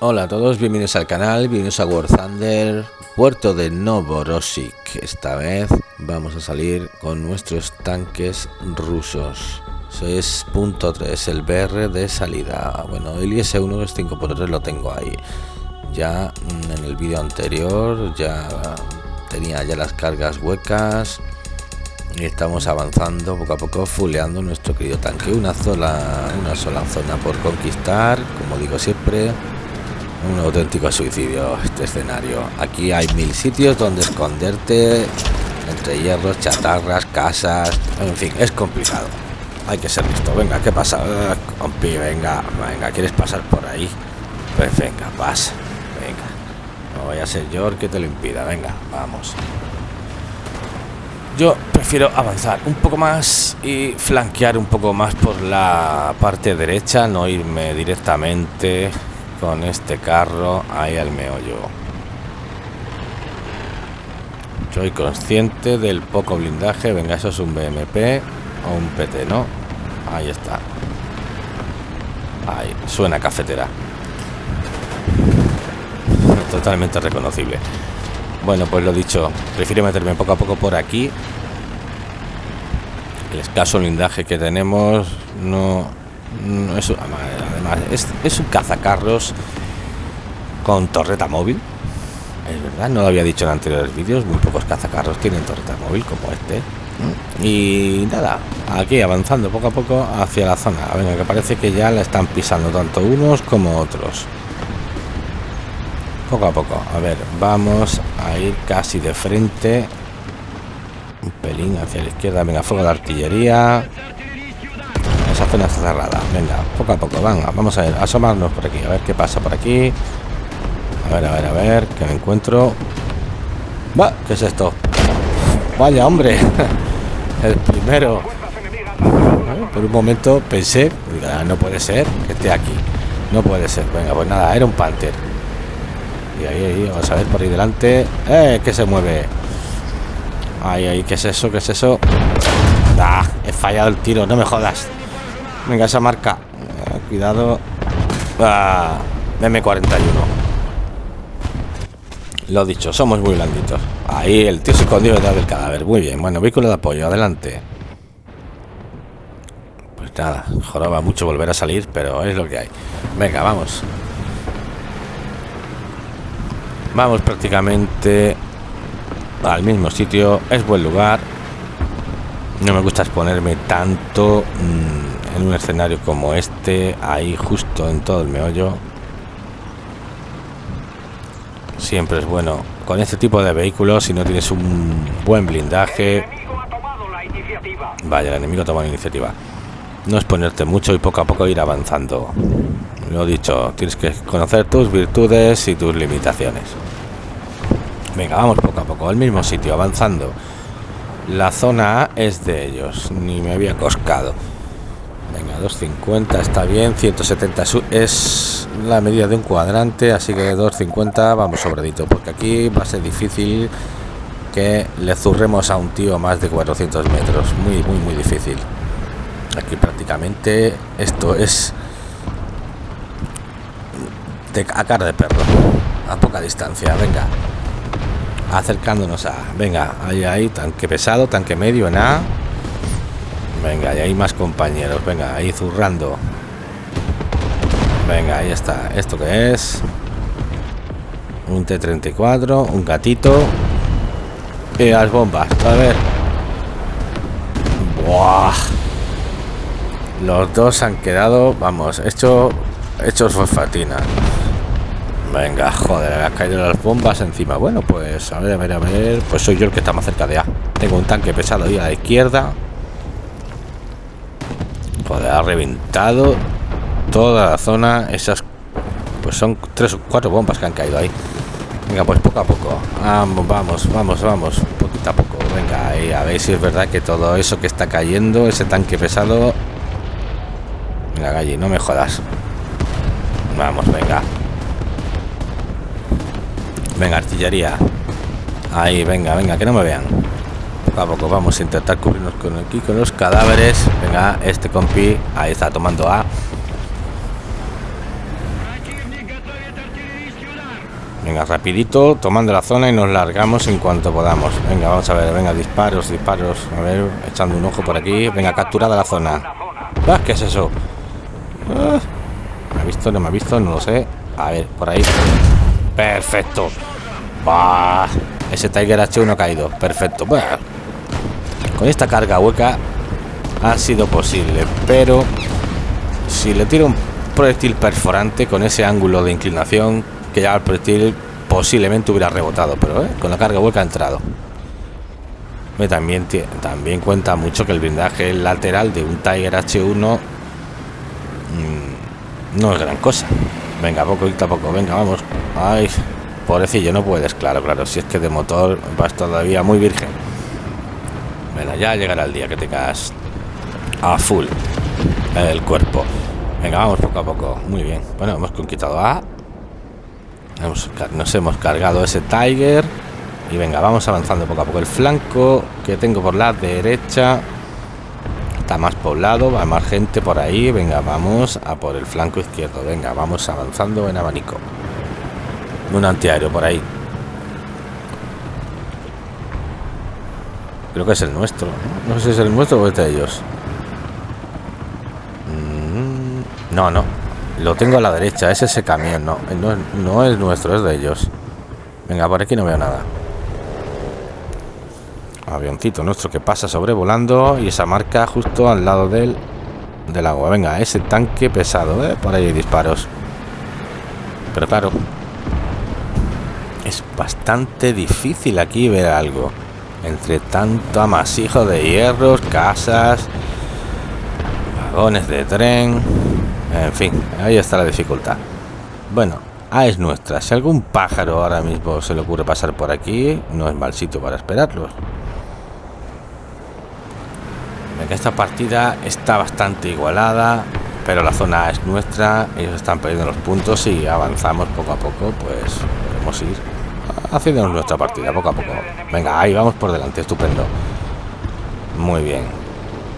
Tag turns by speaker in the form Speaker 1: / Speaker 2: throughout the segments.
Speaker 1: Hola a todos, bienvenidos al canal, bienvenidos a War Thunder, puerto de Novorossiysk. Esta vez vamos a salir con nuestros tanques rusos. Es punto 3, el BR de salida. Bueno, el IS-1 es 5x3 lo tengo ahí. Ya en el vídeo anterior ya tenía ya las cargas huecas y estamos avanzando poco a poco fuleando nuestro querido tanque una sola una sola zona por conquistar como digo siempre un auténtico suicidio este escenario. Aquí hay mil sitios donde esconderte entre hierros chatarras casas en fin es complicado. Hay que ser listo. Venga qué pasa uh, compi venga venga quieres pasar por ahí pues venga pasa venga. No vaya a ser yo el que te lo impida. Venga vamos. Yo prefiero avanzar un poco más y flanquear un poco más por la parte derecha no irme directamente con este carro ahí al meollo. Soy consciente del poco blindaje. Venga, eso es un BMP o un PT, ¿no? Ahí está. Ahí, suena cafetera. Totalmente reconocible. Bueno, pues lo dicho, prefiero meterme poco a poco por aquí. El escaso blindaje que tenemos no, no es, además, es, es, un cazacarros con torreta móvil. Es verdad, no lo había dicho en anteriores vídeos. Muy pocos cazacarros tienen torreta móvil como este. Y nada, aquí avanzando poco a poco hacia la zona. Venga, que parece que ya la están pisando tanto unos como otros. Poco a poco. A ver, vamos a ir casi de frente. Un pelín hacia la izquierda. Venga, fuego de artillería esa zona está cerrada. Venga poco a poco venga vamos a ver asomarnos por aquí a ver qué pasa por aquí. A ver a ver a ver que me encuentro. Va qué es esto vaya hombre el primero. Por un momento pensé no puede ser que esté aquí no puede ser venga pues nada era un panther. Y ahí, vamos a ver por ahí delante. Eh que se mueve ahí ahí qué es eso qué es eso ah, he fallado el tiro no me jodas Venga, esa marca. Eh, cuidado. Ah, M41. Lo dicho, somos muy blanditos. Ahí el tío se escondió detrás del cadáver. Muy bien. Bueno, vehículo de apoyo. Adelante. Pues nada, joroba mucho volver a salir, pero es lo que hay. Venga, vamos. Vamos prácticamente al mismo sitio. Es buen lugar. No me gusta exponerme tanto. Mmm, en un escenario como este, ahí justo en todo el meollo. Siempre es bueno con este tipo de vehículos, si no tienes un buen blindaje. Vaya, el enemigo toma la iniciativa. No es ponerte mucho y poco a poco ir avanzando. Lo dicho, tienes que conocer tus virtudes y tus limitaciones. Venga, vamos poco a poco, al mismo sitio, avanzando. La zona A es de ellos, ni me había coscado. Venga, 250 está bien, 170 es la medida de un cuadrante, así que 250 vamos sobradito, porque aquí va a ser difícil que le zurremos a un tío más de 400 metros, muy, muy, muy difícil. Aquí prácticamente esto es de, a cara de perro, a poca distancia, venga. Acercándonos a, venga, ahí, ahí, tanque pesado, tanque medio en A Venga, y hay más compañeros. Venga, ahí zurrando. Venga, ahí está. ¿Esto que es? Un T-34, un gatito. Y las bombas. A ver. Buah. Los dos han quedado, vamos, hecho, hechos fosfatina. Venga, joder, ha caído las bombas encima. Bueno, pues a ver, a ver, a ver. Pues soy yo el que está más cerca de A. Tengo un tanque pesado ahí a la izquierda. Joder, ha reventado toda la zona. Esas pues son tres o cuatro bombas que han caído ahí. Venga, pues poco a poco. Vamos, vamos, vamos, vamos. Poquito a poco. Venga, ahí, a ver si es verdad que todo eso que está cayendo, ese tanque pesado. Venga, Galli, no me jodas. Vamos, venga. Venga, artillería. Ahí, venga, venga, que no me vean a poco vamos a intentar cubrirnos con aquí con los cadáveres venga este compi ahí está tomando a Venga, rapidito, tomando la zona y nos largamos en cuanto podamos. Venga, vamos a ver, venga, disparos, disparos. A ver, echando un ojo por aquí. Venga, capturada la zona. Ah, ¿Qué es eso? Ah, ¿Me ha visto? ¿No me ha visto? No lo sé. A ver, por ahí. Perfecto. Bah, ese Tiger H1 ha caído. Perfecto. Con esta carga hueca ha sido posible, pero si le tiro un proyectil perforante con ese ángulo de inclinación que ya el proyectil posiblemente hubiera rebotado, pero ¿eh? con la carga hueca ha entrado. También, también cuenta mucho que el blindaje lateral de un Tiger H1 mm, no es gran cosa. Venga, poco y poco, venga, vamos. Ay, pobrecillo, no puedes, claro, claro. Si es que de motor vas todavía muy virgen. Venga, ya llegará el día que tengas a full el cuerpo. Venga, vamos poco a poco. Muy bien. Bueno, hemos conquistado A nos hemos cargado ese Tiger. Y venga, vamos avanzando poco a poco. El flanco que tengo por la derecha está más poblado, va más gente por ahí. Venga, vamos a por el flanco izquierdo. Venga, vamos avanzando en abanico. Un antiaéreo por ahí. Creo que es el nuestro. No sé si es el nuestro o es de ellos. Mm, no, no. Lo tengo a la derecha, es ese camión, no, no, es nuestro, es de ellos. Venga, por aquí no veo nada. Avioncito nuestro que pasa sobrevolando y esa marca justo al lado del, del agua. Venga, ese tanque pesado, ¿eh? por ahí hay disparos. Pero claro, es bastante difícil aquí ver algo. Entre tanto amasijo de hierros, casas, vagones de tren. En fin, ahí está la dificultad. Bueno, A es nuestra. Si algún pájaro ahora mismo se le ocurre pasar por aquí, no es mal sitio para esperarlos. Esta partida está bastante igualada, pero la zona es nuestra. Ellos están perdiendo los puntos y avanzamos poco a poco, pues podemos ir haciendo nuestra partida poco a poco. Venga, ahí vamos por delante, estupendo. Muy bien.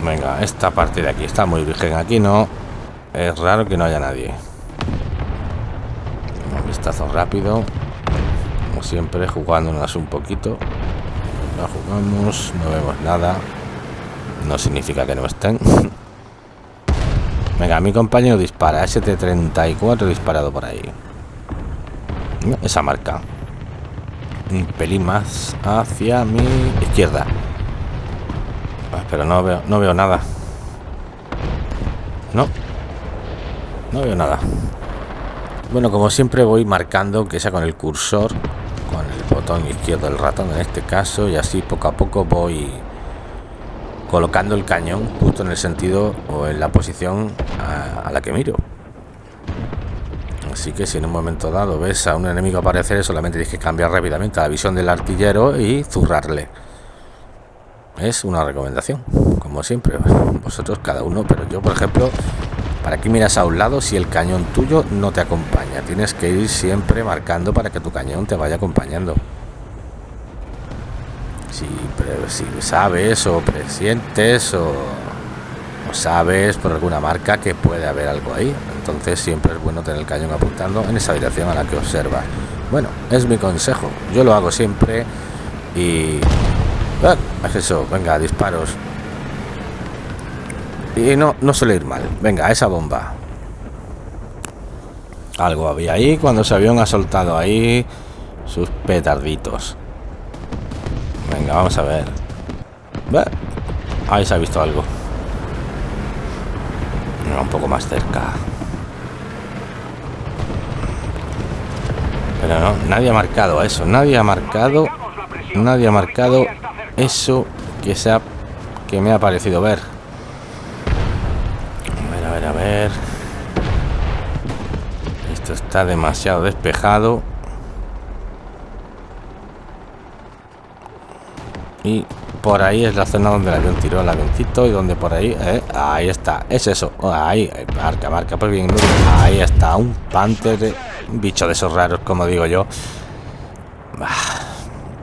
Speaker 1: Venga, esta parte de aquí está muy virgen. Aquí no. Es raro que no haya nadie. Un vistazo rápido. Como siempre, jugándonos un poquito. No jugamos, no vemos nada. No significa que no estén. Venga, mi compañero dispara. ST-34 disparado por ahí. Esa marca. Un pelín más hacia mi izquierda. Ah, pero no veo, no veo nada. No, no veo nada. Bueno, como siempre voy marcando que sea con el cursor, con el botón izquierdo del ratón en este caso, y así poco a poco voy colocando el cañón justo en el sentido o en la posición a, la que miro. Así que si en un momento dado ves a un enemigo aparecer, solamente tienes que cambiar rápidamente la visión del artillero y zurrarle. Es una recomendación, como siempre. Vosotros cada uno, pero yo por ejemplo ¿Para qué miras a un lado si el cañón tuyo no te acompaña? Tienes que ir siempre marcando para que tu cañón te vaya acompañando. Si, si sabes o presientes o, sabes por alguna marca que puede haber algo ahí, entonces siempre es bueno tener el cañón apuntando en esa dirección a la que observa. Bueno, es mi consejo. Yo lo hago siempre y... Es eso, venga, disparos. Y no, no suele ir mal. Venga, esa bomba. Algo había ahí cuando ese avión ha soltado ahí sus petarditos. Venga, vamos a ver. Ahí se ha visto algo. Un poco más cerca. Pero no, nadie ha marcado eso. Nadie ha marcado. Nadie ha marcado eso que se que me ha parecido ver. Esto está demasiado despejado. Y por ahí es la zona donde el avión tiró el avioncito y donde por ahí, eh, ahí está, es eso, ahí, marca, marca, pues bien, ahí está, un panther, un bicho de esos raros, como digo yo.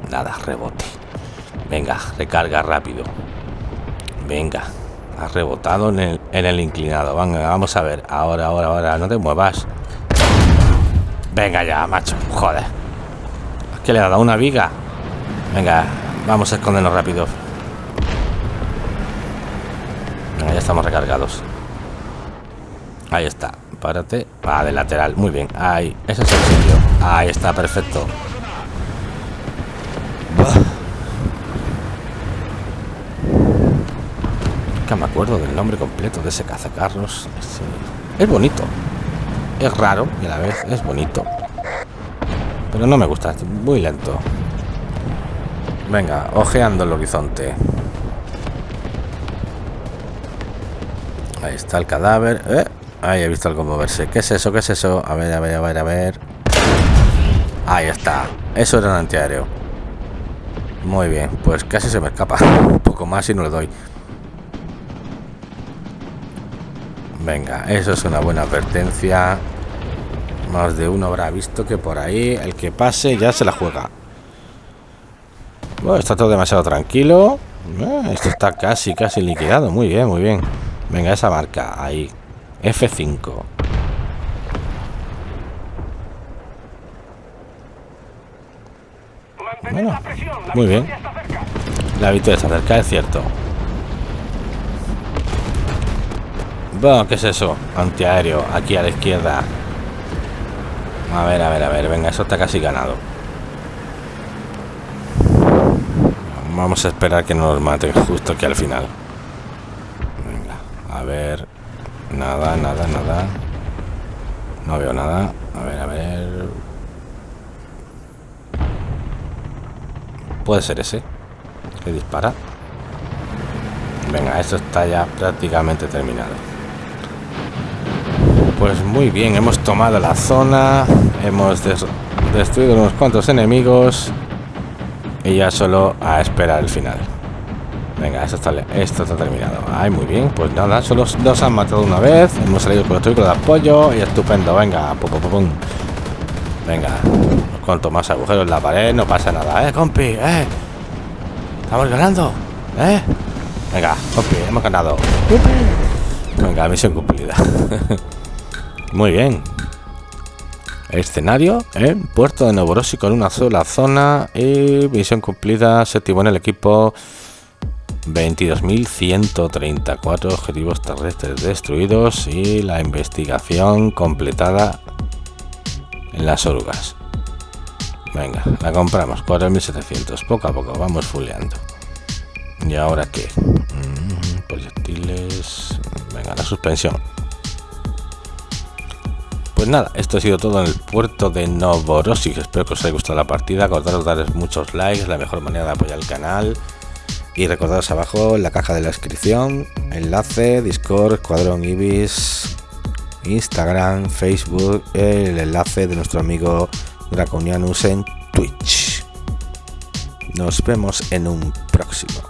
Speaker 1: nada, rebote. Venga, recarga rápido. Venga, ha rebotado en el, inclinado. Venga, vamos a ver. Ahora, ahora, ahora. No te muevas. Venga ya, macho. Joder. ¿Qué le ha dado una viga? Venga, vamos a escondernos rápido. Venga, ya estamos recargados. Ahí está. Párate. Va de lateral. Muy bien. Ahí. Ese es el sitio. Ahí está, perfecto. Que me acuerdo del nombre completo de ese cazacarros. Es bonito. Es raro y a la vez es bonito. Pero no me gusta, muy lento. Venga, ojeando el horizonte. Ahí está el cadáver. Eh, ahí he visto algo moverse. ¿Qué es eso? ¿Qué es eso? A ver, a ver, a ver, a ver. Ahí está. Eso era un antiaéreo. Muy bien, pues casi se me escapa. Un poco más y no le doy. Venga, eso es una buena advertencia. Más de uno habrá visto que por ahí el que pase ya se la juega. Bueno, está todo demasiado tranquilo. Eh, esto está casi, casi liquidado. Muy bien, muy bien. Venga, esa marca, ahí. F5. Bueno, muy bien. La victoria está cerca, es cierto. Bueno, ¿qué es eso? Antiaéreo, aquí a la izquierda. A ver, a ver, a ver. Venga, eso está casi ganado. Vamos a esperar que nos maten justo aquí al final. Venga, a ver. Nada, nada, nada. No veo nada. A ver, a ver. Puede ser ese. Que dispara. Venga, esto está ya prácticamente terminado. Pues muy bien, hemos tomado la zona, hemos destruido unos cuantos enemigos y ya solo a esperar el final. Venga, esto está, esto está terminado. Ay, muy bien, pues nada, solo nos han matado una vez, hemos salido con los vehículos de apoyo y estupendo, venga, pum, pum. Venga, cuanto más agujeros en la pared, no pasa nada, eh, compi, eh. Estamos ganando, eh. Venga, compi, hemos ganado. Venga, misión cumplida. Muy bien. Escenario, ¿eh? Puerto de Novorossiysk con una sola zona y misión cumplida, séptimo en el equipo. 22.134 objetivos terrestres destruidos y la investigación completada en las orugas. Venga, la compramos, 4.700, poco a poco, vamos fuleando. ¿Y ahora qué? Mm, proyectiles... Venga, la suspensión. Pues nada, esto ha sido todo en el puerto de Novorossiysk. Espero que os haya gustado la partida. Acordaros de dar muchos likes, la mejor manera de apoyar el canal. Y recordaros abajo la caja de la descripción, enlace, Discord, Escuadrón Ibis, Instagram, Facebook, el enlace de nuestro amigo Draconianus en Twitch. Nos vemos en un próximo.